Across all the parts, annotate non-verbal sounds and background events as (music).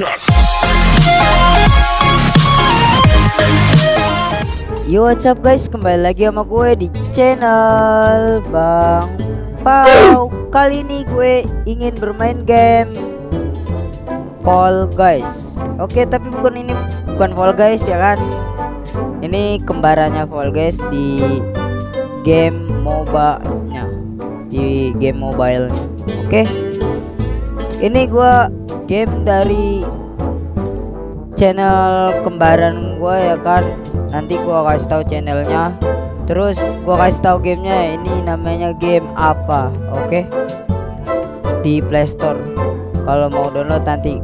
Yo what's up guys? Kembali lagi sama gue di channel Bang Pau. Kali ini gue ingin bermain game Fall Guys. Oke tapi bukan ini bukan Fall Guys ya kan? Ini kembarannya Fall Guys di game MOBA nya Di game mobile Oke Ini gue game dari channel kembaran gue ya kan. Nanti gua kasih tahu channelnya. Terus gua kasih tahu gamenya ini namanya game apa oke? Okay? di Playstore kalau mau download nanti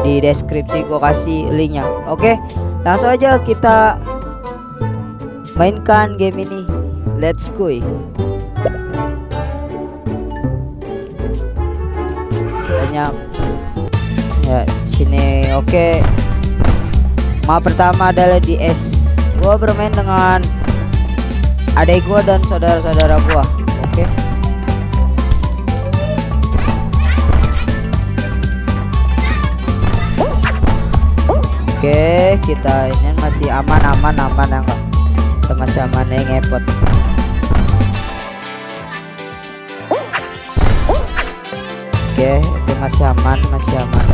di deskripsi gua kasih linknya oke? Okay? langsung aja kita mainkan game ini. Let's go. Banyak ya sini oke okay. map pertama adalah di S gua bermain dengan adik gua dan saudara-saudara gua oke okay. oke kita ini masih aman aman ya enggak kita masih aman ngepot okay, itu masih aman masih aman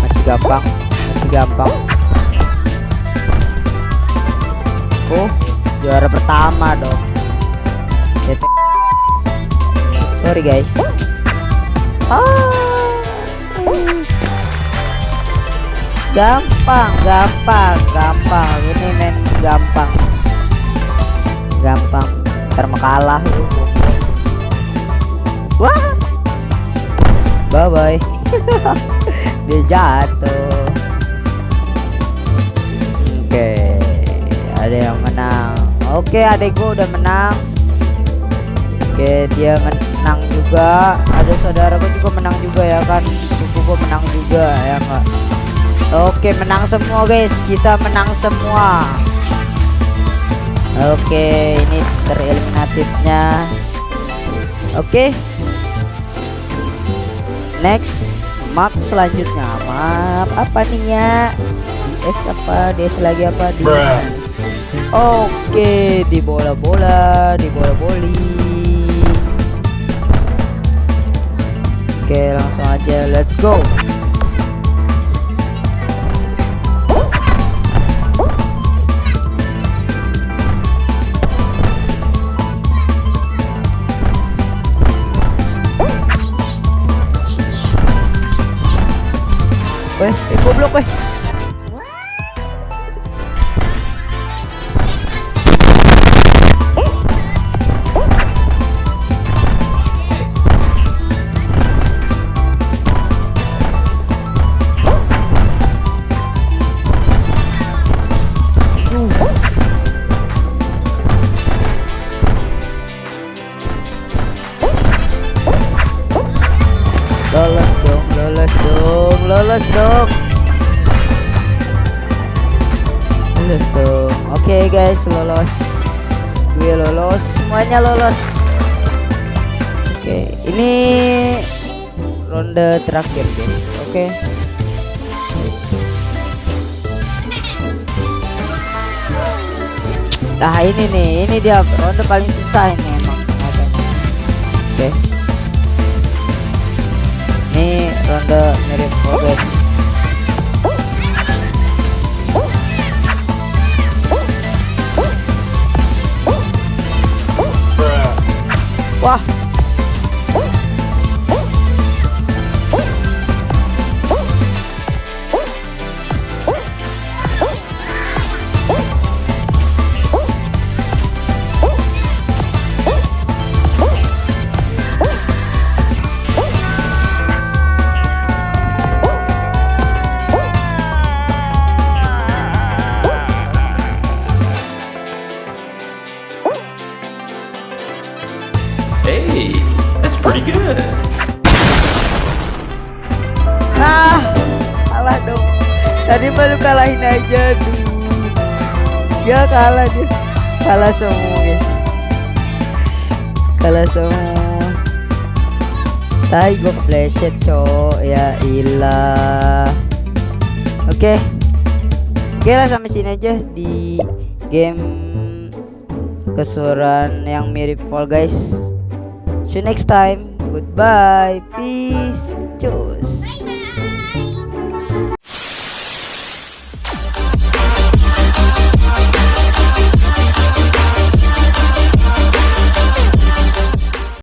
masih gampang masih gampang Oh, juara pertama dong. Sorry guys. Ah. Gampang, gampang, gampang. Ini main gampang. Gampang. Termakalah. Wah. Bye bye. (laughs) Dia jatuh. Oke. Okay ada yang menang. Oke adekku udah menang. Oke dia menang juga. Ada saudaraku juga menang juga ya kan? Sukuku menang juga ya enggak oke menang semua guys. Kita menang semua. Oke ini tereliminatifnya. Oke next map selanjutnya. Map apa nih ya? DS apa? DS lagi apa? Di Oke, di bola-bola, di bola-boli. Oke, langsung aja, let's go. Weh, eh, goblok weh. Lolos dong oke okay, guys lolos. Gue lolos. Semuanya lolos. Oke okay, ini ronde terakhir guys. Oke. Okay. nah ini nih ini dia ronde paling susah ini emang. Oke. Okay. ini ronde mirip progress wah tadi baru kalahin aja tuh dia kalah dia kalah semua guys kalah semua Tai gue kepleset cok ya ilah Oke. Oke lah sampai sini aja di game kesuruhan yang mirip Fall Guys. See you next time. Goodbye. Peace. Cus.